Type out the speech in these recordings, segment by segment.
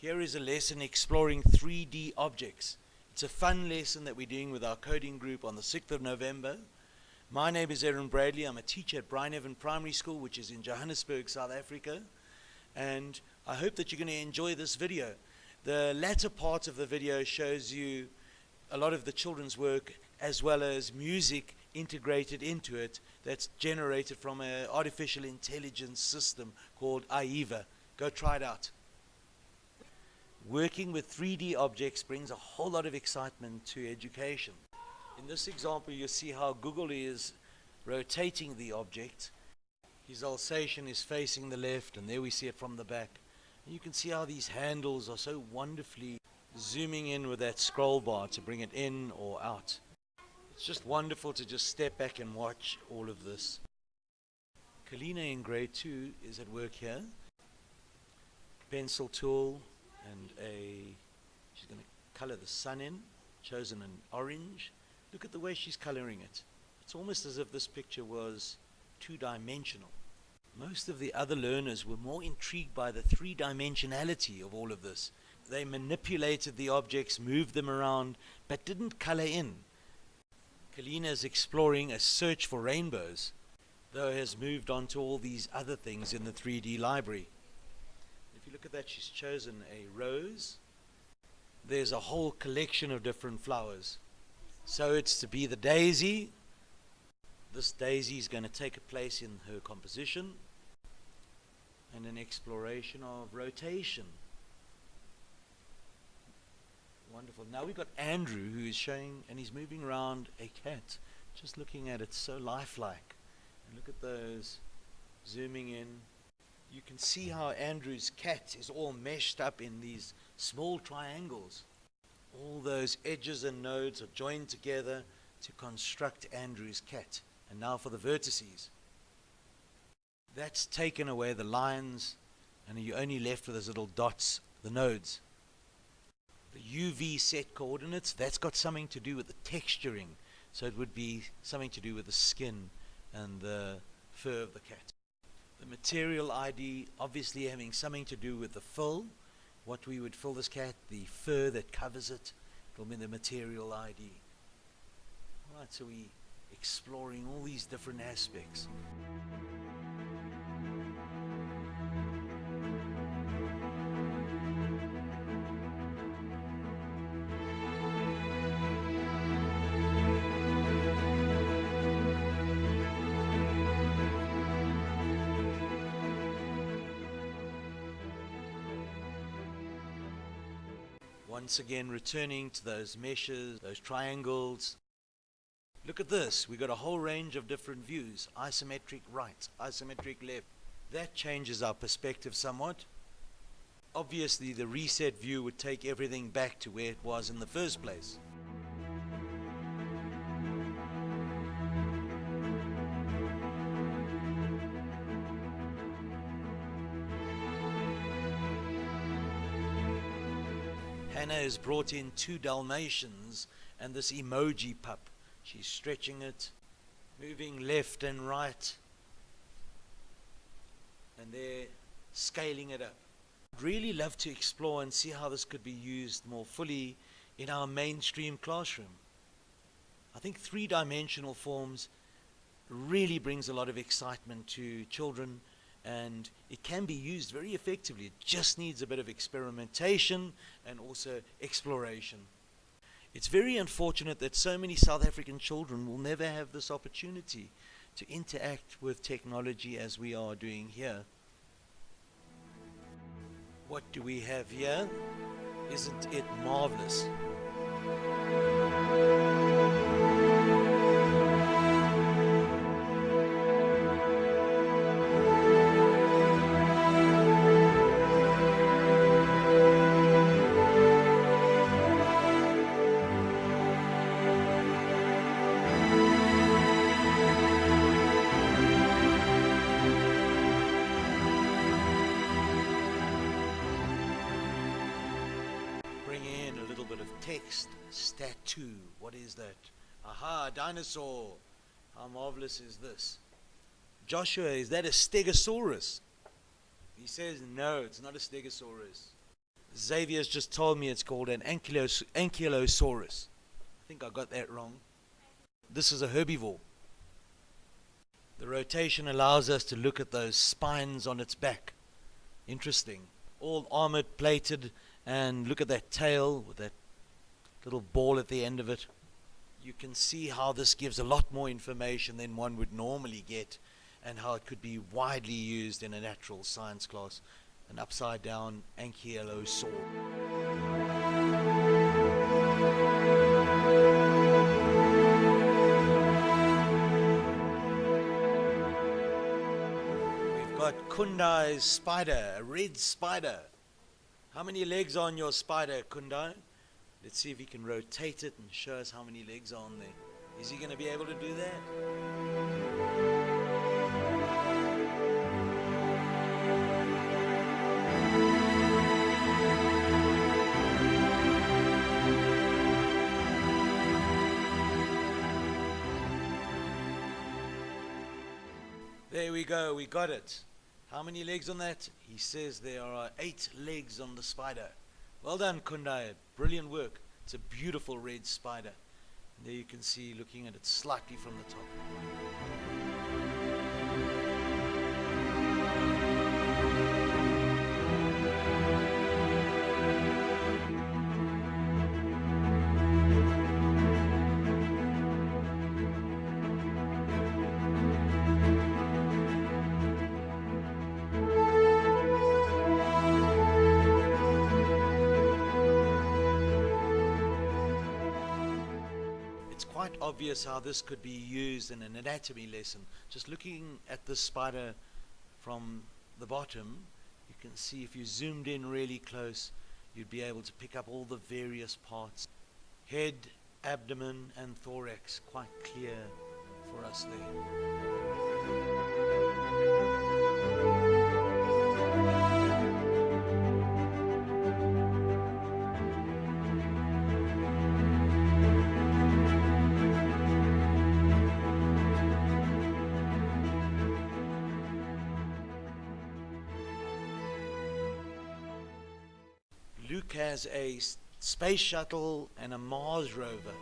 Here is a lesson exploring 3D objects. It's a fun lesson that we're doing with our coding group on the 6th of November. My name is Aaron Bradley. I'm a teacher at Bryneven Primary School, which is in Johannesburg, South Africa. And I hope that you're going to enjoy this video. The latter part of the video shows you a lot of the children's work as well as music integrated into it that's generated from an artificial intelligence system called AIVA. Go try it out. Working with 3D objects brings a whole lot of excitement to education. In this example, you see how Google is rotating the object. His Alsatian is facing the left, and there we see it from the back. And you can see how these handles are so wonderfully zooming in with that scroll bar to bring it in or out. It's just wonderful to just step back and watch all of this. Kalina in grade 2 is at work here. Pencil tool and a, she's going to color the sun in, chosen an orange. Look at the way she's coloring it. It's almost as if this picture was two-dimensional. Most of the other learners were more intrigued by the three-dimensionality of all of this. They manipulated the objects, moved them around, but didn't color in. Kalina is exploring a search for rainbows, though has moved on to all these other things in the 3D library. You look at that, she's chosen a rose. There's a whole collection of different flowers. So it's to be the daisy. This daisy is going to take a place in her composition and an exploration of rotation. Wonderful. Now we've got Andrew who is showing, and he's moving around a cat, just looking at it so lifelike. And look at those, zooming in. You can see how Andrew's cat is all meshed up in these small triangles. All those edges and nodes are joined together to construct Andrew's cat. And now for the vertices. That's taken away the lines, and you're only left with those little dots, the nodes the UV set coordinates, that's got something to do with the texturing. So it would be something to do with the skin and the fur of the cat. The material ID obviously having something to do with the fill, what we would fill this cat, the fur that covers it, it'll be the material ID. Alright, so we exploring all these different aspects. Once again returning to those meshes, those triangles. Look at this. We've got a whole range of different views. Isometric right, isometric left. That changes our perspective somewhat. Obviously, the reset view would take everything back to where it was in the first place. Hannah has brought in two Dalmatians and this emoji pup. She's stretching it, moving left and right, and they're scaling it up. I'd really love to explore and see how this could be used more fully in our mainstream classroom. I think three-dimensional forms really brings a lot of excitement to children and it can be used very effectively. It just needs a bit of experimentation and also exploration. It's very unfortunate that so many South African children will never have this opportunity to interact with technology as we are doing here. What do we have here? Isn't it marvelous? Text, stat 2. What is that? Aha, dinosaur. How marvelous is this? Joshua, is that a stegosaurus? He says, no, it's not a stegosaurus. Xavier's just told me it's called an ankylos- ankylosaurus. I think I got that wrong. This is a herbivore. The rotation allows us to look at those spines on its back. Interesting. All armored, plated, and look at that tail with that little ball at the end of it. You can see how this gives a lot more information than one would normally get and how it could be widely used in a natural science class. An upside down ankylosaur. We've got Kundai's spider, a red spider. How many legs on your spider, Kundai? Let's see if he can rotate it and show us how many legs are on there. Is he going to be able to do that? There we go, we got it. How many legs on that? He says there are eight legs on the spider. Well done, Kundai. Brilliant work. It's a beautiful red spider. And there you can see looking at it slightly from the top. Quite obvious how this could be used in an anatomy lesson. Just looking at this spider from the bottom, you can see if you zoomed in really close, you'd be able to pick up all the various parts. Head, abdomen, and thorax, quite clear for us there. Luke has a space shuttle and a Mars rover.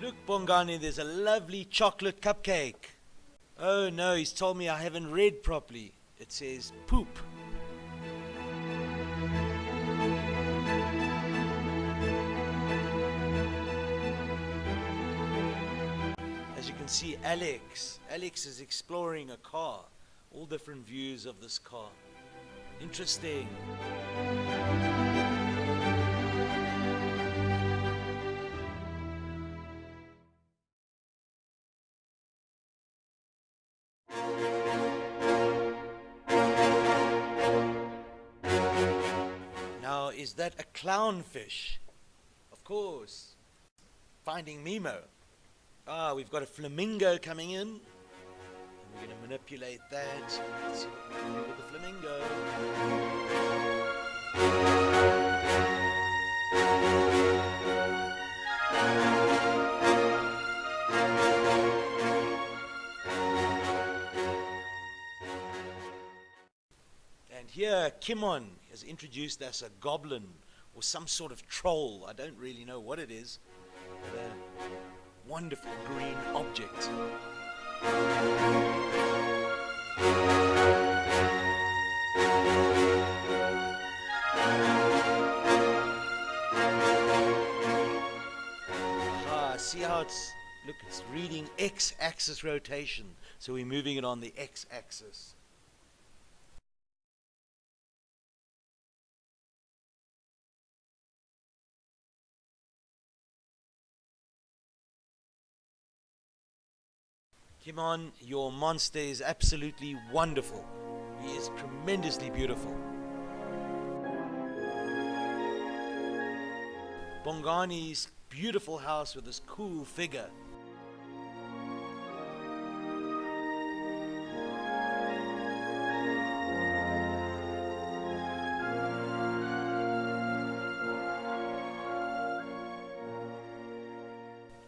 Look, Bongani, there's a lovely chocolate cupcake. Oh no, he's told me I haven't read properly. It says poop. See, Alex, Alex is exploring a car, all different views of this car. Interesting. Now, is that a clownfish? Of course. Finding Nemo. Ah, we've got a flamingo coming in. We're going to manipulate that. Let's see what we can do with the flamingo. And here, Kimon has introduced us a goblin or some sort of troll. I don't really know what it is. But a wonderful green object. Ah, see how it's look, it's reading x-axis rotation. So we're moving it on the x-axis. Kimon, your monster is absolutely wonderful. He is tremendously beautiful. Bongani's beautiful house with this cool figure.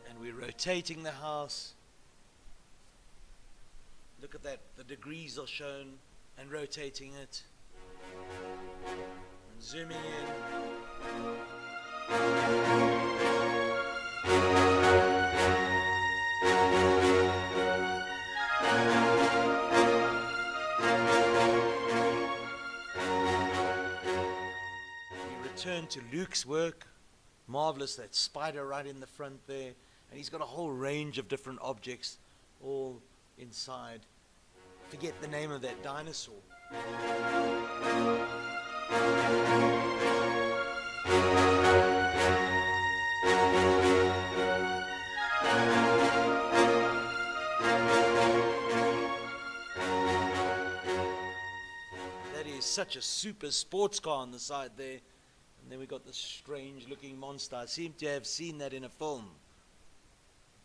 And we're rotating the house. Look at that, the degrees are shown and rotating it. And zooming in. We return to Luke's work. Marvelous, that spider right in the front there. And he's got a whole range of different objects all inside. Forget the name of that dinosaur. That is such a super sports car on the side there. And then we got this strange looking monster. I seem to have seen that in a film.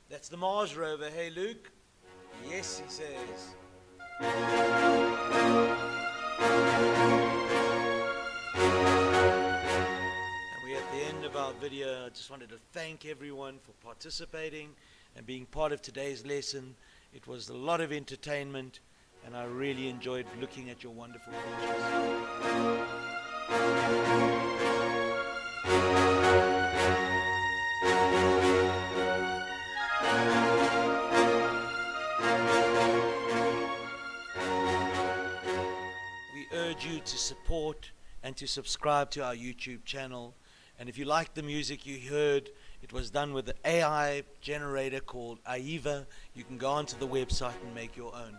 That's the Mars rover. Hey, Luke? Yes, he says. And we're at the end of our video. I just wanted to thank everyone for participating and being part of today's lesson. It was a lot of entertainment, and I really enjoyed looking at your wonderful pictures. Support and to subscribe to our YouTube channel. And if you like the music you heard, it was done with an AI generator called AIVA. You can go onto the website and make your own.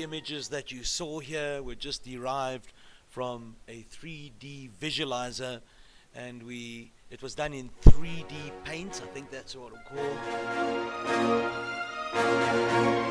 the images that you saw here were just derived from a 3D visualizer and we it was done in 3D paint I think that's what it's called.